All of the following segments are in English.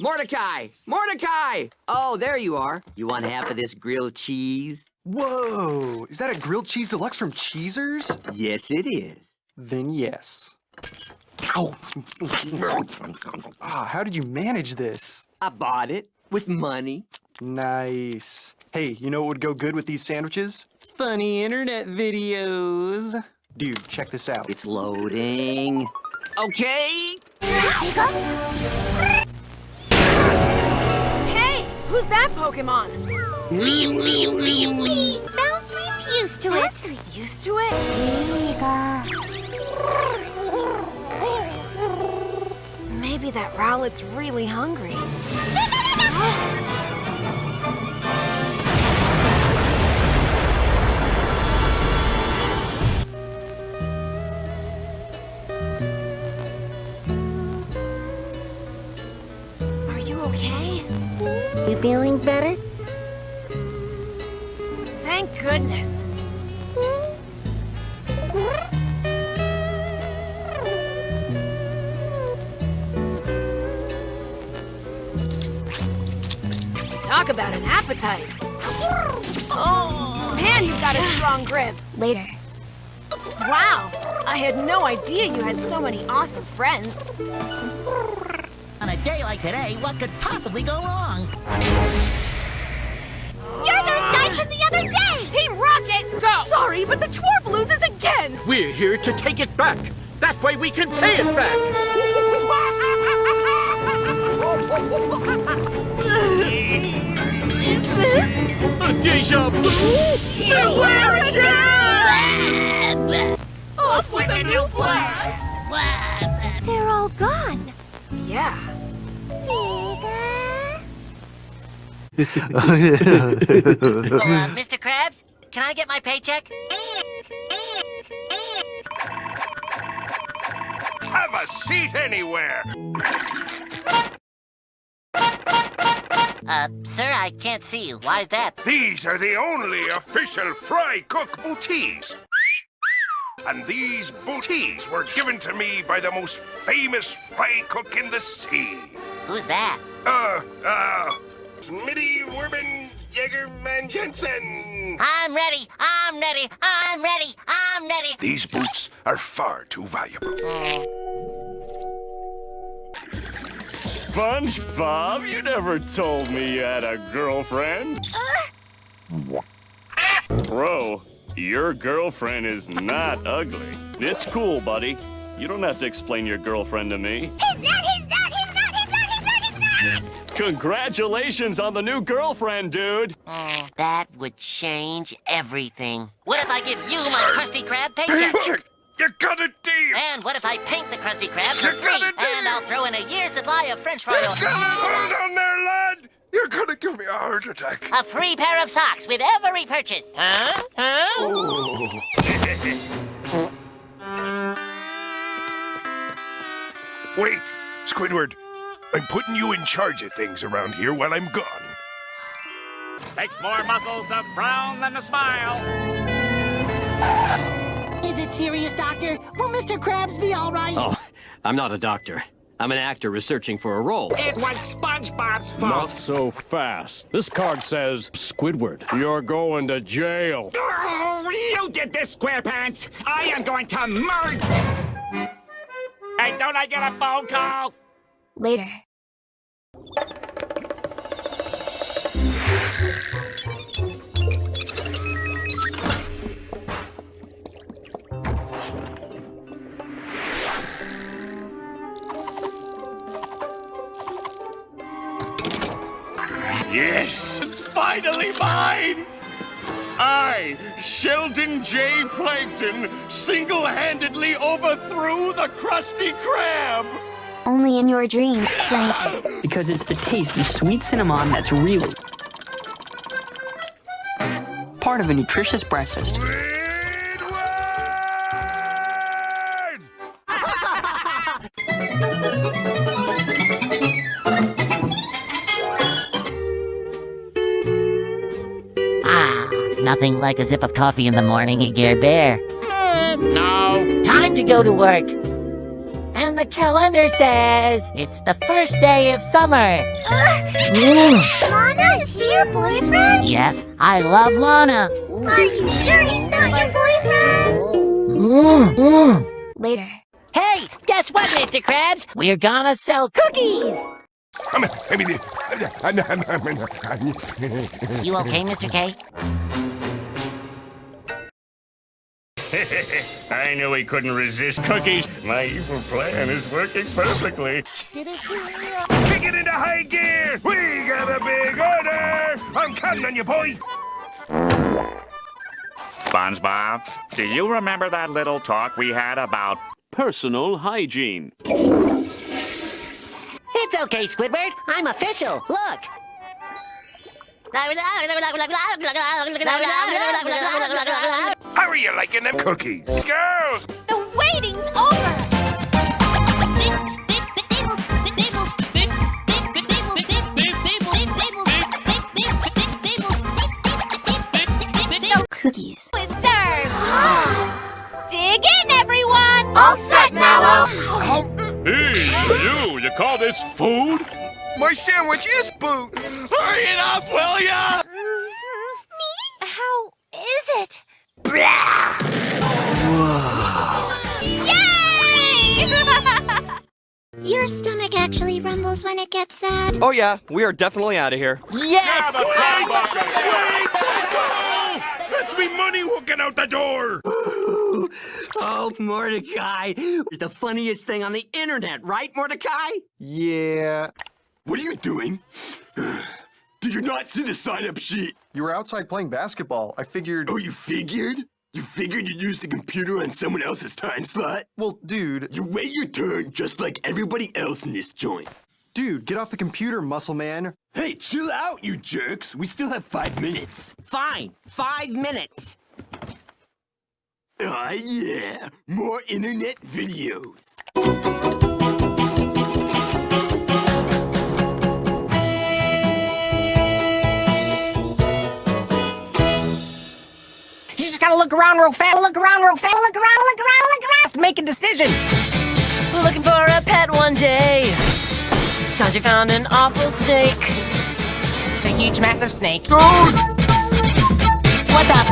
Mordecai! Mordecai! Oh, there you are. You want half of this grilled cheese? Whoa! Is that a grilled cheese deluxe from Cheezers? Yes, it is. Then yes. Ow! ah, how did you manage this? I bought it with money. Nice. Hey, you know what would go good with these sandwiches? Funny internet videos. Dude, check this out. It's loading. Okay. Hey, who's that Pokemon? Bounsweet's used to it. Used to it? Maybe that Rowlet's really hungry. feeling better? Thank goodness. Talk about an appetite. Oh, man, you've got a strong grip. Later. Wow, I had no idea you had so many awesome friends. On a day like today, what could possibly go wrong? You're those guys from the other day! Team Rocket, go! Sorry, but the Twerp loses again! We're here to take it back. That way we can pay it back. Is this A deja vu? Beware again? Off with a new blast! They're all gone. Yeah. Oh, uh, Mr. Krabs, can I get my paycheck? Have a seat anywhere. Uh, sir, I can't see you. Why's that? These are the only official Fry Cook booties. And these booties were given to me by the most famous fry cook in the sea. Who's that? Uh, uh, Smitty Werben Jägerman Jensen. I'm ready. I'm ready. I'm ready. I'm ready. These boots are far too valuable. SpongeBob, you never told me you had a girlfriend. Bro, your girlfriend is not ugly. It's cool, buddy. You don't have to explain your girlfriend to me. He's not, he's not, he's not, he's not, Congratulations on the new girlfriend, dude. That would change everything. What if I give you my Krusty Krab paycheck? Paycheck! You got a deal! And what if I paint the Krusty Krab for You free? got a deal! And I'll throw in a year's supply of French fry oil. Hold on there, lad! You're gonna give me a heart attack. A free pair of socks with every purchase. Huh? Huh? Oh. Wait, Squidward. I'm putting you in charge of things around here while I'm gone. Takes more muscles to frown than to smile. Is it serious, Doctor? Will Mr. Krabs be all right? Oh, I'm not a doctor. I'm an actor researching for a role. It was SpongeBob's fault. Not so fast. This card says, Squidward, you're going to jail. Oh, you did this, SquarePants. I am going to murder. Hey, don't I get a phone call? Later. Yes, it's finally mine! I, Sheldon J. Plankton, single-handedly overthrew the Krusty Krab! Only in your dreams, Plankton. because it's the taste of sweet cinnamon that's really part of a nutritious breakfast. Ah, nothing like a sip of coffee in the morning, Gear Bear. No. Time to go to work. And calendar says it's the first day of summer. Lana is he your boyfriend? Yes, I love Lana. Are you sure he's not your boyfriend? Later. Hey, guess what, Mr. Krabs? We're gonna sell cookies. You okay, Mr. K? I knew he couldn't resist cookies. My evil plan is working perfectly. Kick it into high gear! We got a big order! I'm counting on you, boy! SpongeBob, do you remember that little talk we had about Personal hygiene. It's okay, Squidward. I'm official. Look. How are you liking them cookies? Girls! The waiting's over! Cookies. Is served. Dig in, everyone. All set, Mallow. Hey, you, you call this food? My sandwich is boot! Hurry it up, will ya? How is it? Yay! Your stomach actually rumbles when it gets sad. Oh yeah, we are definitely out of here. Let's be money walking out the door! Oh, Mordecai. It's the funniest thing on the internet, right, Mordecai? Yeah. What are you doing? Did you not see the sign-up sheet? You were outside playing basketball. I figured. Oh, you figured? You figured you'd use the computer on someone else's time slot? Well, dude. You wait your turn just like everybody else in this joint. Dude, get off the computer, muscle man. Hey, chill out, you jerks. We still have five minutes. Fine. Five minutes. Ah, yeah. More internet videos. Look around real fast, look around real fast, look around, look around, look around, to make a decision. We're looking for a pet one day. Sanji found an awful snake. The huge, massive snake. What's up?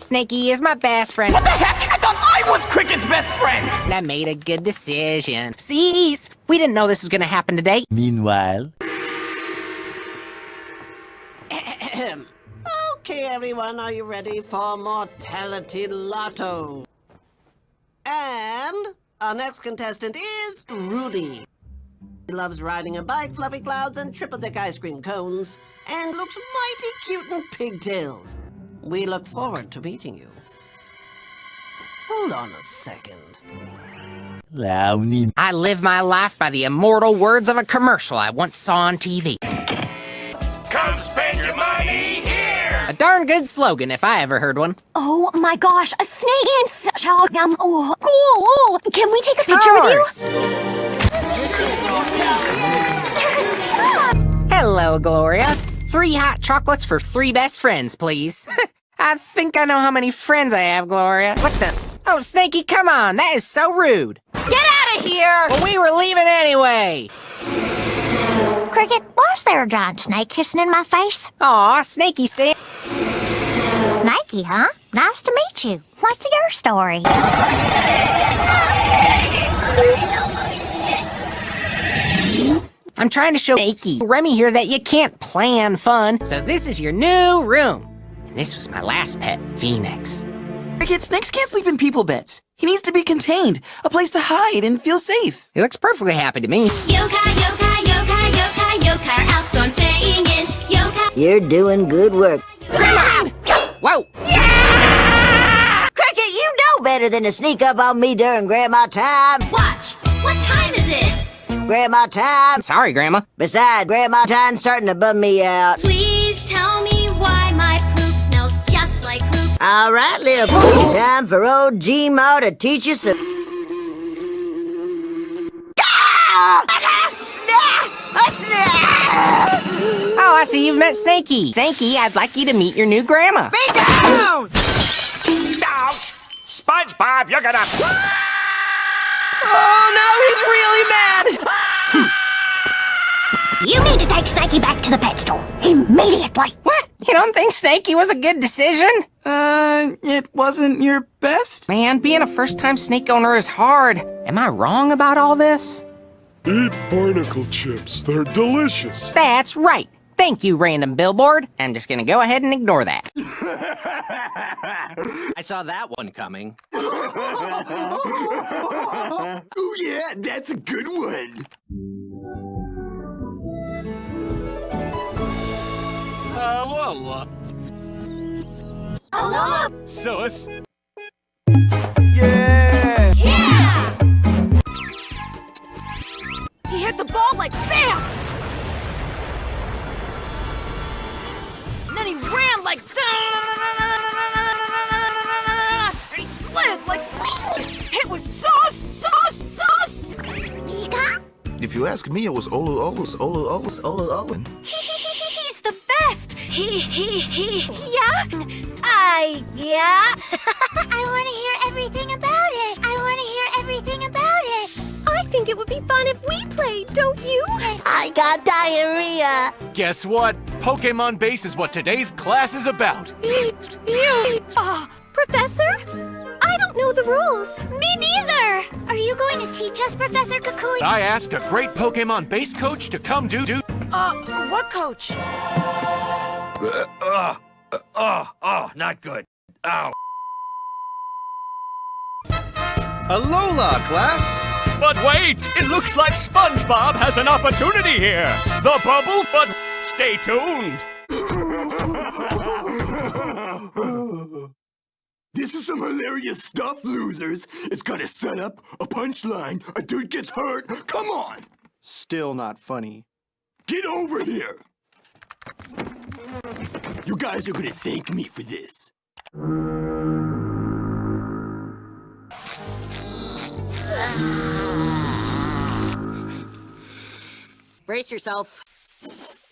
Snakey is my best friend. What the heck? I thought I was Cricket's best friend! And I made a good decision. Cease! We didn't know this was gonna happen today. Meanwhile. Okay, everyone, are you ready for Mortality Lotto? And our next contestant is Rudy. He loves riding a bike, fluffy clouds, and triple-deck ice cream cones, and looks mighty cute in pigtails. We look forward to meeting you. Hold on a second. I live my life by the immortal words of a commercial I once saw on TV. Darn good slogan if I ever heard one. Oh my gosh, a snake and such a um, oh, cool. Can we take a picture with you? Hello, Gloria. Three hot chocolates for three best friends, please. I think I know how many friends I have, Gloria. What the? Oh, Snakey, come on. That is so rude. Get out of here! Well, we were leaving anyway. Cricket, why's there a giant snake kissing in my face? Aw, Snakey said. Snakey, huh? Nice to meet you. What's your story? I'm trying to show Snakey, Remy here, that you can't plan fun. So this is your new room. And this was my last pet, Phoenix. Cricket, snakes can't sleep in people beds. He needs to be contained, a place to hide and feel safe. He looks perfectly happy to me. Yokai, yokai, yokai, yokai, yokai are out, so I'm staying in. Yokai. You're doing good work. Whoa! Yeah! Cricket, you know better than to sneak up on me during Grandma time. Watch. What time is it? Grandma time. Sorry, Grandma. Besides, Grandma time's starting to bum me out. Please tell me why my poop smells just like poop. All right, little pooch, time for old G-Ma to teach you some... Ah! A snap! A snap! Oh, I see you've met Snakey. Snakey, I'd like you to meet your new grandma. Be down! Ouch! SpongeBob, you're gonna... Oh no, he's really mad! You need to take Snakey back to the pet store. Immediately. What? You don't think Snakey was a good decision? Uh, it wasn't your best? Man, being a first-time snake owner is hard. Am I wrong about all this? Eat barnacle chips. They're delicious. That's right. Thank you, random billboard. I'm just gonna go ahead and ignore that. I saw that one coming. oh yeah, that's a good one. Hello. Hello? Sus. BAM! And then he ran like and he slid like It was so, so, so? If you ask me, it was Olu Olus Olu Olus Olu Owen. He's the best! He, he, he, yeah? I, yeah? Fun if we played, don't you? I got diarrhea. Guess what? Pokemon Base is what today's class is about. Uh, Professor? I don't know the rules. Me neither. Are you going to teach us, Professor Kukui? I asked a great Pokemon Base coach to come do do. Uh, what coach? Uh, uh, uh, oh, oh, not good. Ow. Alola, class! But wait! It looks like SpongeBob has an opportunity here! The bubble, but stay tuned! This is some hilarious stuff, losers. It's got a setup, a punchline, a dude gets hurt. Come on! Still not funny. Get over here! You guys are gonna thank me for this. Brace yourself.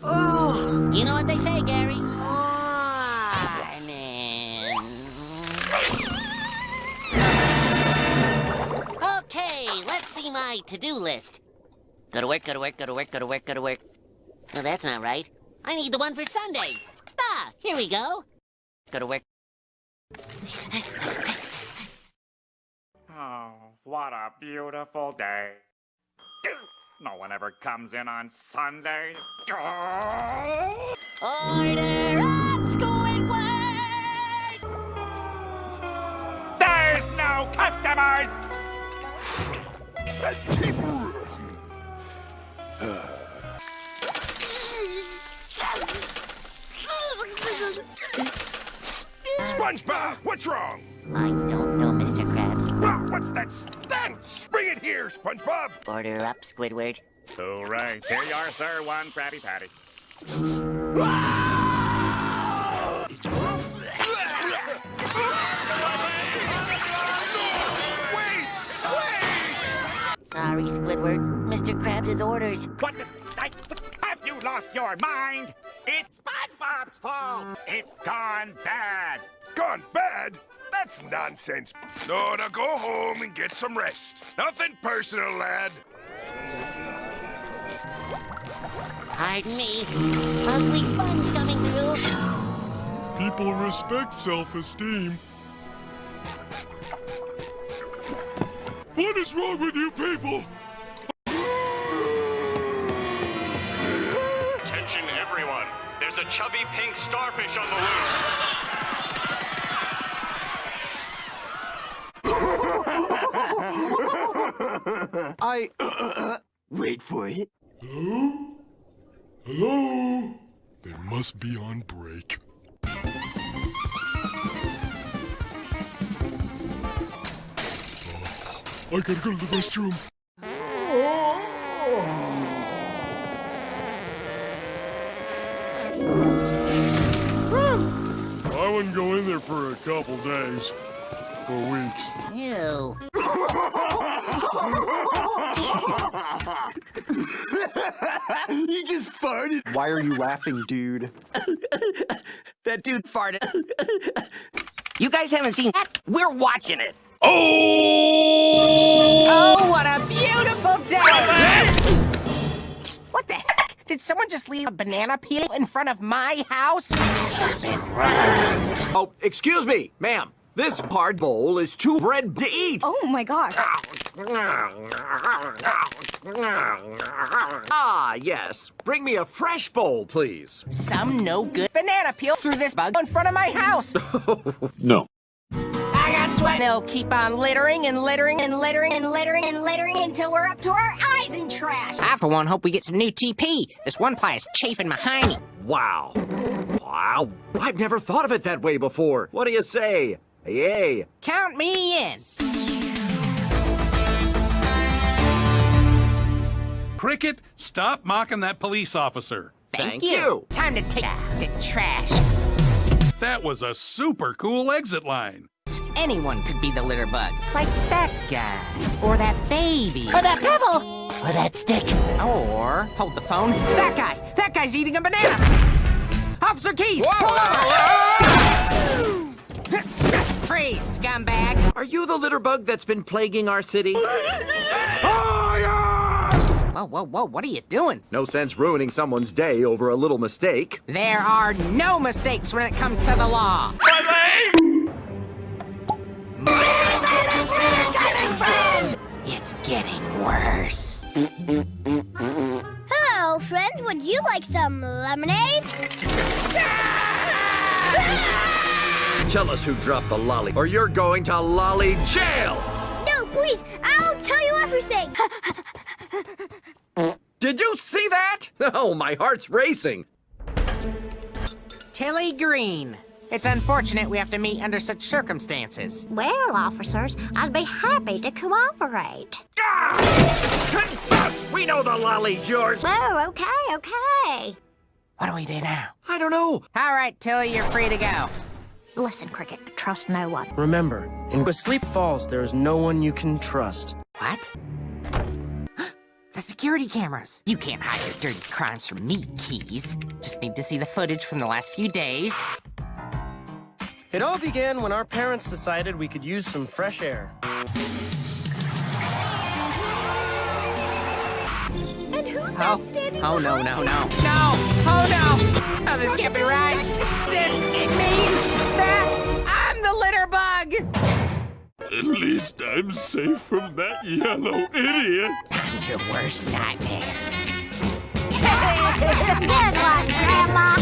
Oh, you know what they say, Gary? Okay, let's see my to-do list. Go to work, go to work, go to work, go to work, go to work. No, that's not right. I need the one for Sunday. Ah, here we go. Go to work. Oh, what a beautiful day. No one ever comes in on Sunday. Order up, Squidward! There's no customers! SpongeBob, what's wrong? I don't know, Mr. Krabs. What's that stench? Bring it here, SpongeBob. Order up, Squidward. All right, here you are, sir. One Krabby Patty. Sorry, Squidward. Mr. Krabs' orders. What the? I, have you lost your mind? It's SpongeBob's fault. It's gone bad. Gone bad? That's nonsense. No, now go home and get some rest. Nothing personal, lad. Pardon me. Ugly sponge coming through. People respect self-esteem. What is wrong with you people? Attention, everyone. There's a chubby pink starfish on the loose. I. Wait for it. Hello? Hello? They must be on break. Oh, I gotta go to the restroom. I wouldn't go in there for a couple days. Or weeks. Ew. he just farted. Why are you laughing, dude? that dude farted. You guys haven't seen that? We're watching it. Oh! Oh, what a beautiful day! What the heck? Did someone just leave a banana peel in front of my house? Oh, excuse me, ma'am. This hard bowl is too red to eat. Oh my gosh. Ah, yes. Bring me a fresh bowl, please. Some no good banana peel through this bug in front of my house. No. I got sweat. They'll keep on littering and littering and littering and littering and littering until we're up to our eyes in trash. I, for one, hope we get some new TP. This one ply is chafing behind me. Wow. Wow. I've never thought of it that way before. What do you say? Yay. Count me in. Cricket, stop mocking that police officer. Thank, you. Time to take out the trash. That was a super cool exit line. Anyone could be the litter bug. Like that guy. Or that baby. Or that pebble. Or that stick. Or, hold the phone, that guy. That guy's eating a banana. Officer Keys, pull over. Freeze, scumbag. Are you the litter bug that's been plaguing our city? Whoa, whoa, whoa, what are you doing? No sense ruining someone's day over a little mistake. There are no mistakes when it comes to the law. It's getting worse. Hello, friends. Would you like some lemonade? Ah! Tell us who dropped the lolly, or you're going to lolly jail! No, please. I'll tell you everything. Did you see that? Oh, my heart's racing. Tilly Green. It's unfortunate we have to meet under such circumstances. well, officers, I'd be happy to cooperate. Confess! We know the lolly's yours! Oh, okay, okay. What do we do now? I don't know. All right, Tilly, you're free to go. Listen, Cricket, trust no one. Remember, in Sleep Falls, there is no one you can trust. What? the security cameras. You can't hide your dirty crimes from me, Keys. Just need to see the footage from the last few days. It all began when our parents decided we could use some fresh air. And who's Oh, that standing oh no, no, no. No! Oh no! Oh, this can't be right. This it means that I'm the litter bug! At least I'm safe from that yellow idiot. I'm your worst nightmare. Good one, Grandma.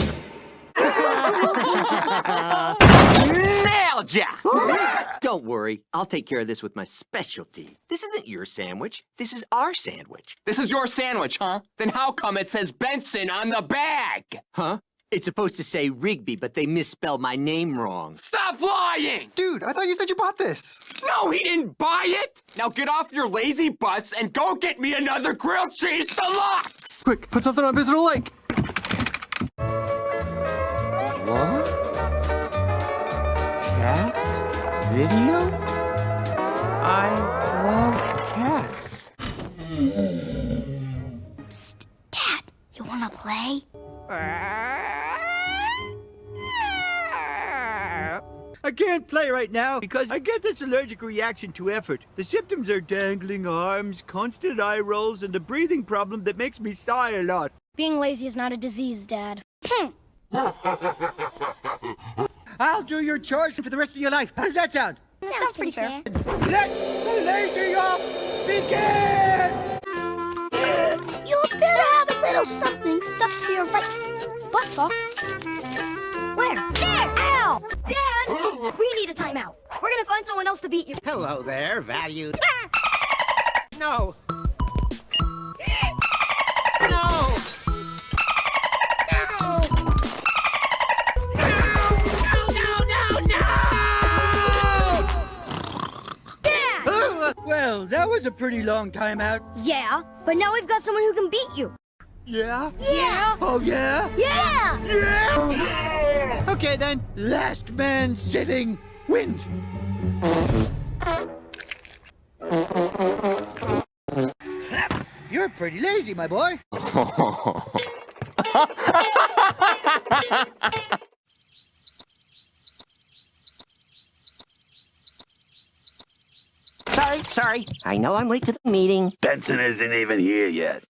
Nailed ya! Don't worry, I'll take care of this with my specialty. This isn't your sandwich. This is our sandwich. This is your sandwich, huh? Then how come it says Benson on the bag? Huh? It's supposed to say Rigby, but they misspelled my name wrong. Stop lying! Dude, I thought you said you bought this. No, he didn't buy it! Now get off your lazy butts and go get me another grilled cheese deluxe! Quick, put something on Visitor Lake. Video? I love cats. Psst, Dad, you wanna play? I can't play right now because I get this allergic reaction to effort. The symptoms are dangling arms, constant eye rolls, and a breathing problem that makes me sigh a lot. Being lazy is not a disease, Dad. Hmm. I'll do your chores for the rest of your life. How does that sound? That sounds pretty fair. Let the lazy off begin! You better have a little something stuck to your right buttock. Where? There! Ow! Dad! we need a timeout. We're gonna find someone else to beat you. Hello there, valued. No. No! Well, that was a pretty long time out. Yeah, but now we've got someone who can beat you. Yeah? Yeah! Oh, yeah? Yeah! Yeah! Okay, then. Last man sitting wins. You're pretty lazy, my boy. Sorry, sorry. I know I'm late to the meeting. Benson isn't even here yet.